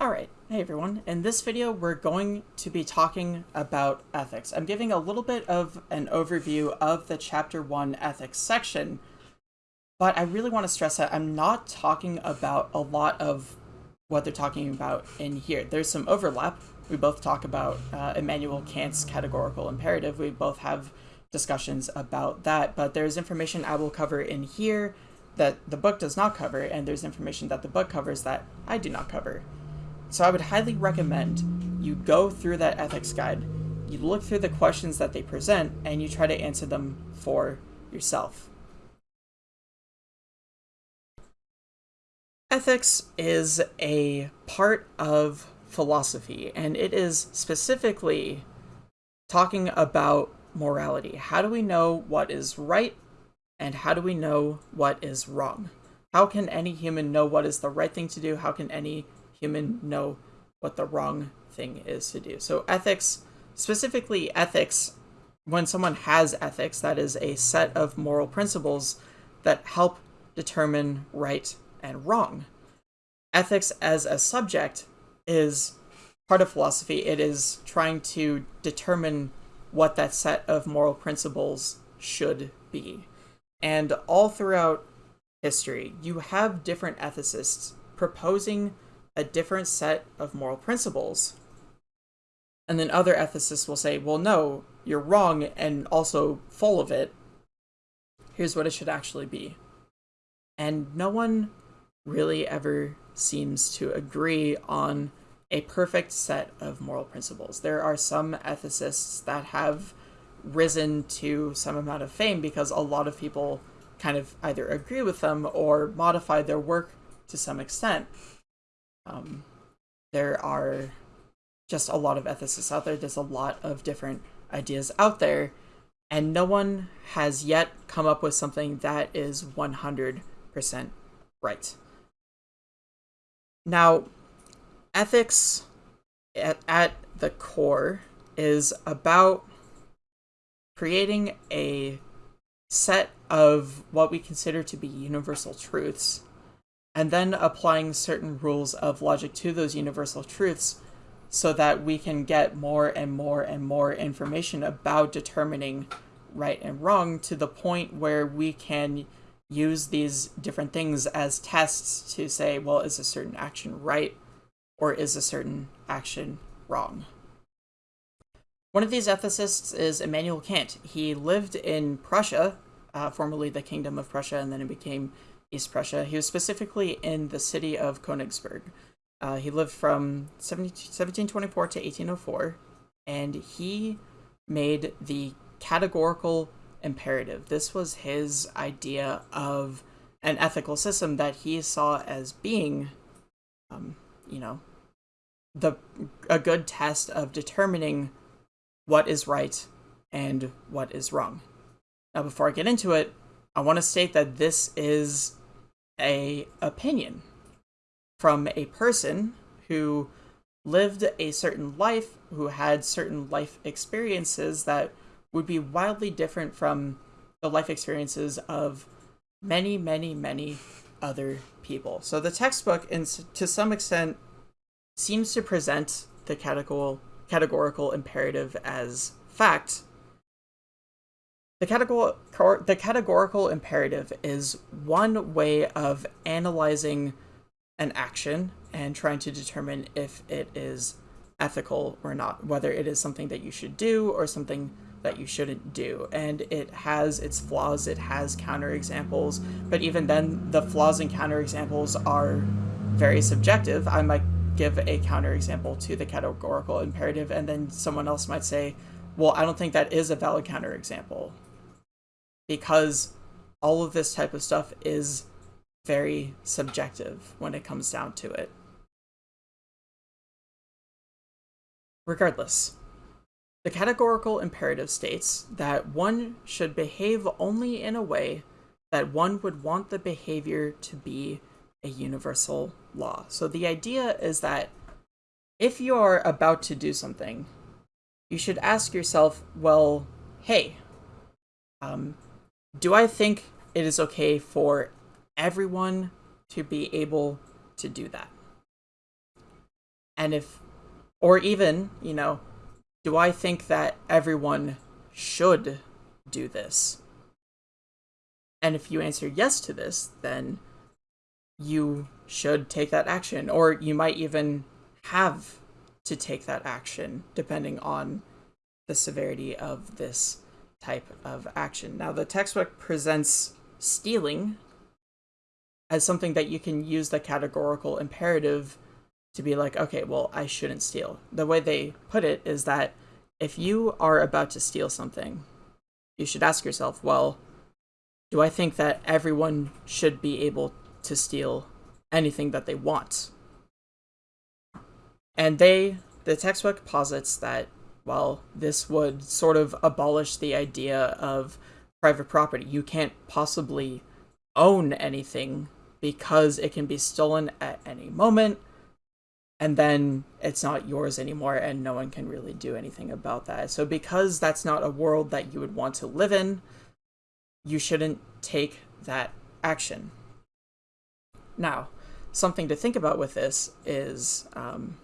Alright, hey everyone. In this video, we're going to be talking about ethics. I'm giving a little bit of an overview of the Chapter 1 ethics section, but I really want to stress that I'm not talking about a lot of what they're talking about in here. There's some overlap. We both talk about uh, Immanuel Kant's categorical imperative. We both have discussions about that, but there's information I will cover in here that the book does not cover, and there's information that the book covers that I do not cover. So I would highly recommend you go through that ethics guide, you look through the questions that they present, and you try to answer them for yourself. Ethics is a part of philosophy, and it is specifically talking about morality. How do we know what is right, and how do we know what is wrong? How can any human know what is the right thing to do? How can any human know what the wrong thing is to do. So ethics, specifically ethics, when someone has ethics, that is a set of moral principles that help determine right and wrong. Ethics as a subject is part of philosophy. It is trying to determine what that set of moral principles should be. And all throughout history, you have different ethicists proposing a different set of moral principles. And then other ethicists will say, well, no, you're wrong and also full of it. Here's what it should actually be. And no one really ever seems to agree on a perfect set of moral principles. There are some ethicists that have risen to some amount of fame because a lot of people kind of either agree with them or modify their work to some extent. Um, there are just a lot of ethicists out there. There's a lot of different ideas out there, and no one has yet come up with something that is 100% right. Now, ethics at, at the core is about creating a set of what we consider to be universal truths and then applying certain rules of logic to those universal truths so that we can get more and more and more information about determining right and wrong to the point where we can use these different things as tests to say, well, is a certain action right or is a certain action wrong? One of these ethicists is Immanuel Kant. He lived in Prussia, uh, formerly the Kingdom of Prussia, and then it became East Prussia. He was specifically in the city of Königsberg. Uh, he lived from 1724 to 1804, and he made the categorical imperative. This was his idea of an ethical system that he saw as being, um, you know, the a good test of determining what is right and what is wrong. Now, before I get into it, I want to state that this is a opinion from a person who lived a certain life, who had certain life experiences that would be wildly different from the life experiences of many, many, many other people. So the textbook, in, to some extent, seems to present the categorical, categorical imperative as fact, the, categor the categorical imperative is one way of analyzing an action and trying to determine if it is ethical or not, whether it is something that you should do or something that you shouldn't do. And it has its flaws, it has counterexamples, but even then, the flaws and counterexamples are very subjective. I might give a counterexample to the categorical imperative, and then someone else might say, well, I don't think that is a valid counterexample because all of this type of stuff is very subjective when it comes down to it. Regardless, the categorical imperative states that one should behave only in a way that one would want the behavior to be a universal law. So the idea is that if you're about to do something, you should ask yourself, well, hey, um, do I think it is okay for everyone to be able to do that? And if, or even, you know, do I think that everyone should do this? And if you answer yes to this, then you should take that action, or you might even have to take that action depending on the severity of this type of action. Now, the textbook presents stealing as something that you can use the categorical imperative to be like, okay, well, I shouldn't steal. The way they put it is that if you are about to steal something, you should ask yourself, well, do I think that everyone should be able to steal anything that they want? And they, the textbook posits that, well, this would sort of abolish the idea of private property. You can't possibly own anything because it can be stolen at any moment and then it's not yours anymore and no one can really do anything about that. So because that's not a world that you would want to live in, you shouldn't take that action. Now, something to think about with this is, um,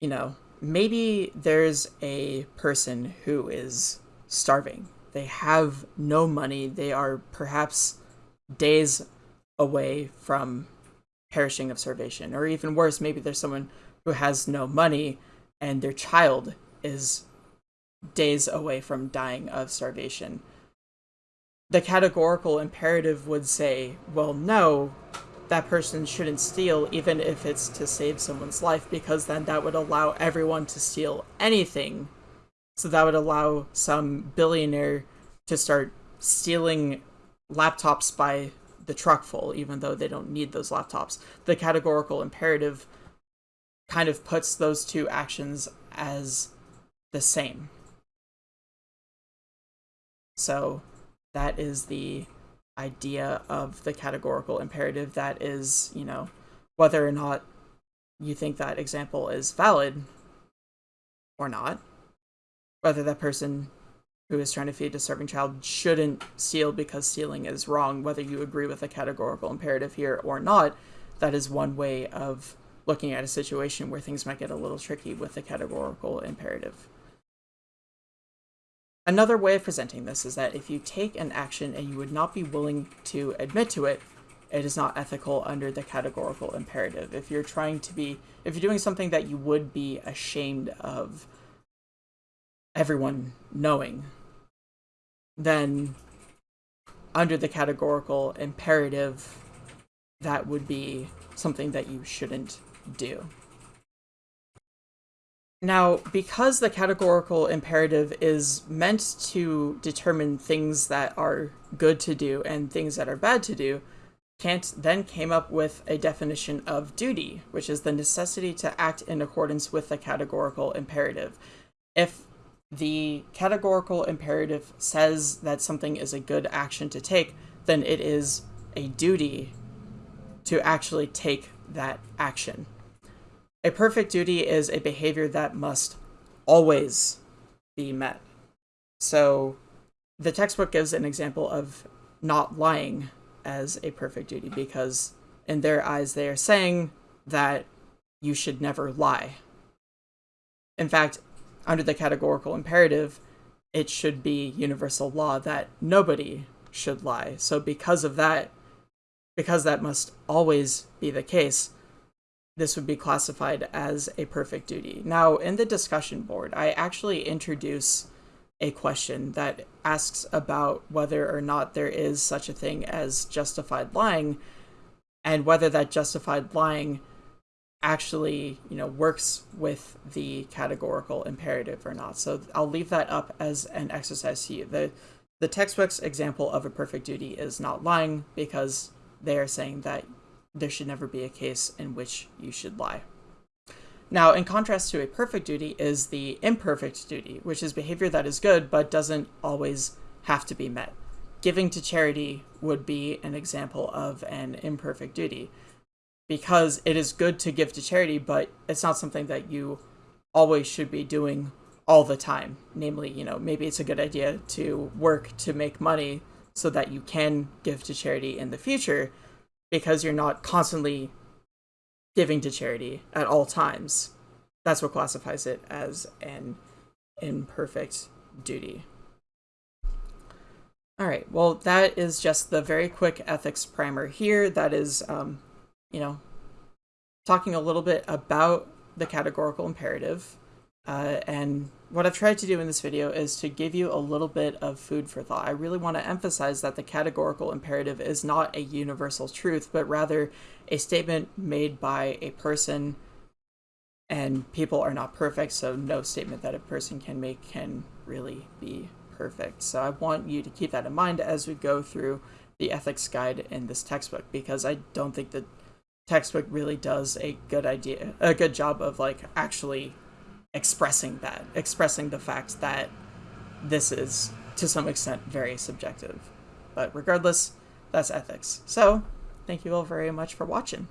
you know, maybe there's a person who is starving. They have no money. They are perhaps days away from perishing of starvation. Or even worse, maybe there's someone who has no money and their child is days away from dying of starvation. The categorical imperative would say, well, no, that person shouldn't steal even if it's to save someone's life because then that would allow everyone to steal anything. So that would allow some billionaire to start stealing laptops by the truck full, even though they don't need those laptops. The categorical imperative kind of puts those two actions as the same. So that is the idea of the categorical imperative that is, you know, whether or not you think that example is valid or not, whether that person who is trying to feed a starving child shouldn't steal because stealing is wrong, whether you agree with the categorical imperative here or not. That is one way of looking at a situation where things might get a little tricky with the categorical imperative. Another way of presenting this is that if you take an action and you would not be willing to admit to it, it is not ethical under the categorical imperative. If you're trying to be, if you're doing something that you would be ashamed of everyone knowing, then under the categorical imperative, that would be something that you shouldn't do. Now, because the categorical imperative is meant to determine things that are good to do and things that are bad to do, Kant then came up with a definition of duty, which is the necessity to act in accordance with the categorical imperative. If the categorical imperative says that something is a good action to take, then it is a duty to actually take that action. A perfect duty is a behavior that must always be met. So the textbook gives an example of not lying as a perfect duty because in their eyes they are saying that you should never lie. In fact, under the categorical imperative, it should be universal law that nobody should lie. So because of that, because that must always be the case, this would be classified as a perfect duty. Now, in the discussion board, I actually introduce a question that asks about whether or not there is such a thing as justified lying and whether that justified lying actually, you know, works with the categorical imperative or not. So I'll leave that up as an exercise to you. The the textbook's example of a perfect duty is not lying because they are saying that there should never be a case in which you should lie. Now, in contrast to a perfect duty is the imperfect duty, which is behavior that is good but doesn't always have to be met. Giving to charity would be an example of an imperfect duty because it is good to give to charity, but it's not something that you always should be doing all the time. Namely, you know, maybe it's a good idea to work to make money so that you can give to charity in the future because you're not constantly giving to charity at all times. That's what classifies it as an imperfect duty. All right, well, that is just the very quick ethics primer here. That is, um, you know, talking a little bit about the categorical imperative. Uh, and what I've tried to do in this video is to give you a little bit of food for thought. I really want to emphasize that the categorical imperative is not a universal truth, but rather a statement made by a person and people are not perfect, so no statement that a person can make can really be perfect. So I want you to keep that in mind as we go through the ethics guide in this textbook because I don't think the textbook really does a good idea a good job of like actually expressing that, expressing the fact that this is to some extent very subjective. But regardless, that's ethics. So, thank you all very much for watching.